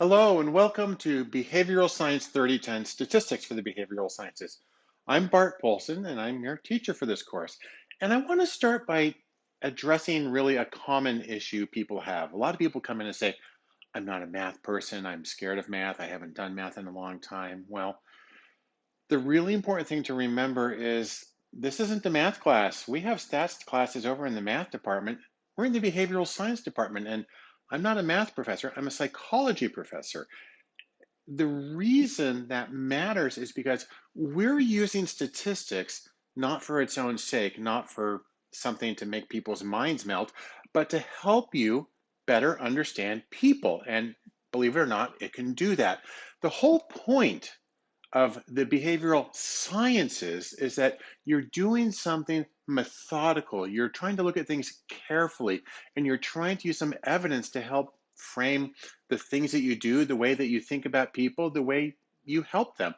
Hello and welcome to Behavioral Science 3010 Statistics for the Behavioral Sciences. I'm Bart Poulson and I'm your teacher for this course. And I want to start by addressing really a common issue people have. A lot of people come in and say, I'm not a math person, I'm scared of math, I haven't done math in a long time. Well, the really important thing to remember is this isn't the math class. We have stats classes over in the math department. We're in the behavioral science department and I'm not a math professor, I'm a psychology professor the reason that matters is because we're using statistics not for its own sake, not for something to make people's minds melt, but to help you better understand people. And believe it or not, it can do that. The whole point of the behavioral sciences is that you're doing something methodical. You're trying to look at things carefully and you're trying to use some evidence to help frame the things that you do, the way that you think about people, the way you help them.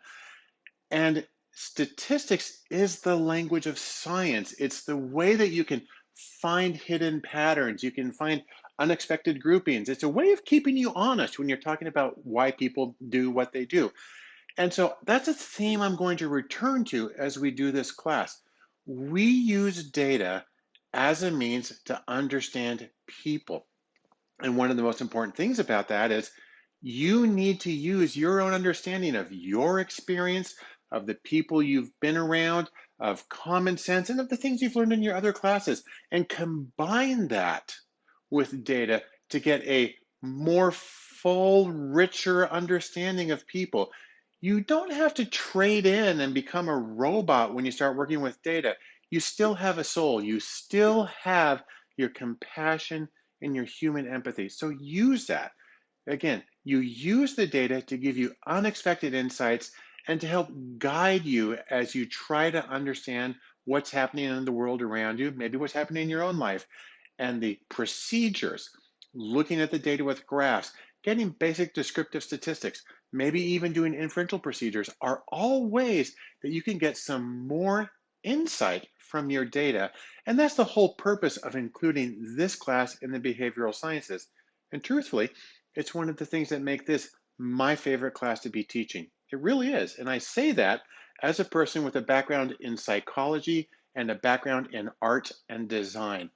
And statistics is the language of science. It's the way that you can find hidden patterns, you can find unexpected groupings. It's a way of keeping you honest when you're talking about why people do what they do. And so that's a theme I'm going to return to as we do this class. We use data as a means to understand people. And one of the most important things about that is you need to use your own understanding of your experience, of the people you've been around, of common sense, and of the things you've learned in your other classes, and combine that with data to get a more full, richer understanding of people. You don't have to trade in and become a robot when you start working with data. You still have a soul. You still have your compassion and your human empathy. So use that. Again, you use the data to give you unexpected insights and to help guide you as you try to understand what's happening in the world around you, maybe what's happening in your own life, and the procedures, looking at the data with graphs, getting basic descriptive statistics, maybe even doing inferential procedures are all ways that you can get some more insight from your data. And that's the whole purpose of including this class in the behavioral sciences. And truthfully, it's one of the things that make this my favorite class to be teaching. It really is. And I say that as a person with a background in psychology and a background in art and design.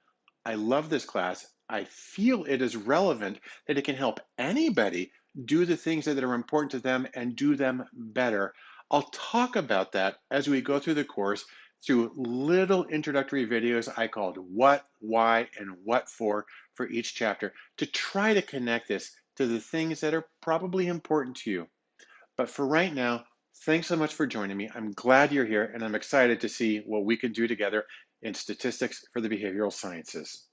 I love this class. I feel it is relevant that it can help anybody do the things that are important to them and do them better. I'll talk about that as we go through the course through little introductory videos I called What, Why, and What For for each chapter to try to connect this to the things that are probably important to you. But for right now, thanks so much for joining me. I'm glad you're here and I'm excited to see what we can do together in statistics for the behavioral sciences.